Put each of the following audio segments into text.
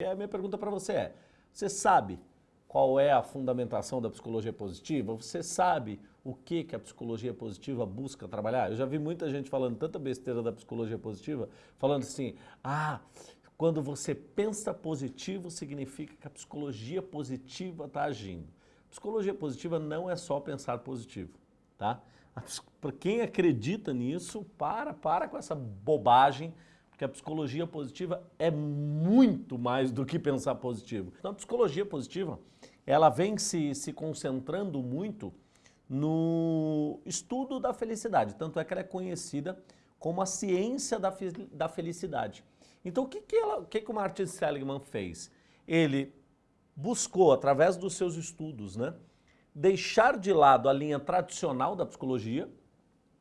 E a minha pergunta para você é, você sabe qual é a fundamentação da psicologia positiva? Você sabe o que, que a psicologia positiva busca trabalhar? Eu já vi muita gente falando tanta besteira da psicologia positiva, falando assim, ah, quando você pensa positivo, significa que a psicologia positiva está agindo. Psicologia positiva não é só pensar positivo, tá? Para quem acredita nisso, para, para com essa bobagem porque a psicologia positiva é muito mais do que pensar positivo. Então a psicologia positiva, ela vem se, se concentrando muito no estudo da felicidade, tanto é que ela é conhecida como a ciência da, da felicidade. Então o que, que, ela, o, que, que o Martin Seligman fez? Ele buscou, através dos seus estudos, né, deixar de lado a linha tradicional da psicologia,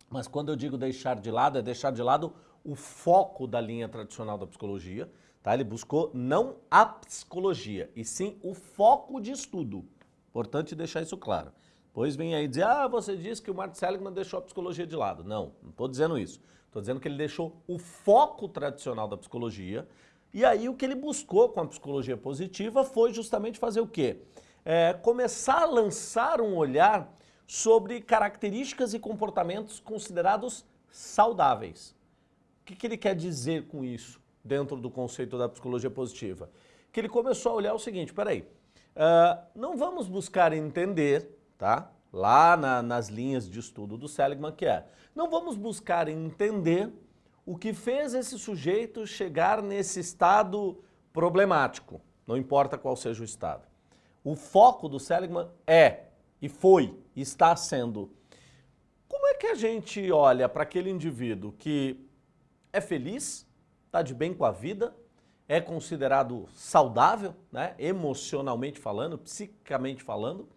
mas quando eu digo deixar de lado, é deixar de lado o foco da linha tradicional da psicologia, tá? Ele buscou não a psicologia, e sim o foco de estudo. Importante deixar isso claro. Depois vem aí dizer, ah, você disse que o Martin Seligman deixou a psicologia de lado. Não, não estou dizendo isso. Estou dizendo que ele deixou o foco tradicional da psicologia, e aí o que ele buscou com a psicologia positiva foi justamente fazer o quê? É, começar a lançar um olhar sobre características e comportamentos considerados saudáveis que, que ele quer dizer com isso dentro do conceito da psicologia positiva? Que ele começou a olhar o seguinte, peraí, uh, não vamos buscar entender, tá? Lá na, nas linhas de estudo do Seligman, que é, não vamos buscar entender o que fez esse sujeito chegar nesse estado problemático, não importa qual seja o estado. O foco do Seligman é, e foi, está sendo, como é que a gente olha para aquele indivíduo que é feliz, está de bem com a vida, é considerado saudável, né, emocionalmente falando, psicamente falando.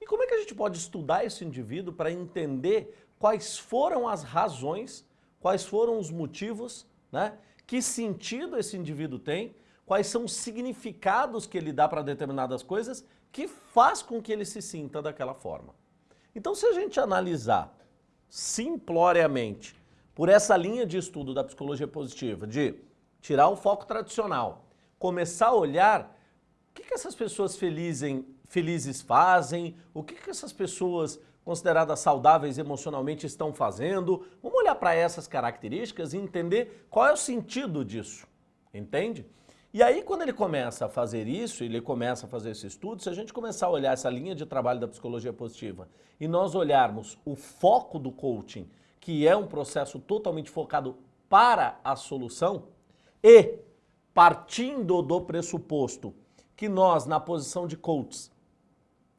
E como é que a gente pode estudar esse indivíduo para entender quais foram as razões, quais foram os motivos, né, que sentido esse indivíduo tem, quais são os significados que ele dá para determinadas coisas que faz com que ele se sinta daquela forma. Então se a gente analisar simploriamente por essa linha de estudo da psicologia positiva, de tirar o foco tradicional, começar a olhar o que, que essas pessoas felizem, felizes fazem, o que, que essas pessoas consideradas saudáveis emocionalmente estão fazendo. Vamos olhar para essas características e entender qual é o sentido disso, entende? E aí quando ele começa a fazer isso, ele começa a fazer esse estudo, se a gente começar a olhar essa linha de trabalho da psicologia positiva e nós olharmos o foco do coaching que é um processo totalmente focado para a solução, e partindo do pressuposto que nós, na posição de coaches,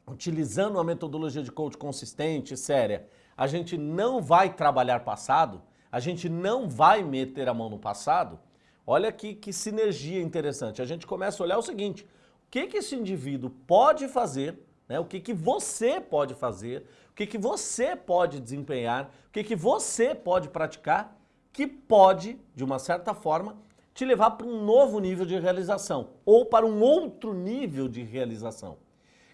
utilizando uma metodologia de coach consistente, séria, a gente não vai trabalhar passado, a gente não vai meter a mão no passado, olha que, que sinergia interessante. A gente começa a olhar o seguinte, o que, que esse indivíduo pode fazer né? O que, que você pode fazer, o que, que você pode desempenhar, o que, que você pode praticar, que pode, de uma certa forma, te levar para um novo nível de realização ou para um outro nível de realização.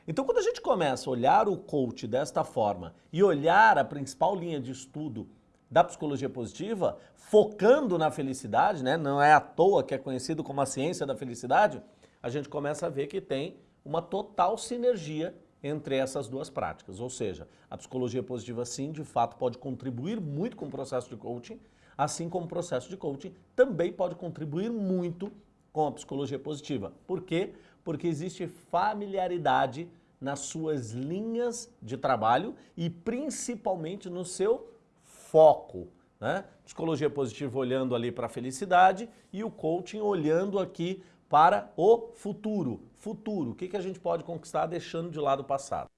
Então, quando a gente começa a olhar o coach desta forma e olhar a principal linha de estudo da psicologia positiva, focando na felicidade, né? não é à toa que é conhecido como a ciência da felicidade, a gente começa a ver que tem uma total sinergia entre essas duas práticas. Ou seja, a psicologia positiva sim, de fato, pode contribuir muito com o processo de coaching, assim como o processo de coaching também pode contribuir muito com a psicologia positiva. Por quê? Porque existe familiaridade nas suas linhas de trabalho e principalmente no seu foco. Né? Psicologia positiva olhando ali para a felicidade e o coaching olhando aqui para o futuro. Futuro, o que, que a gente pode conquistar deixando de lado o passado?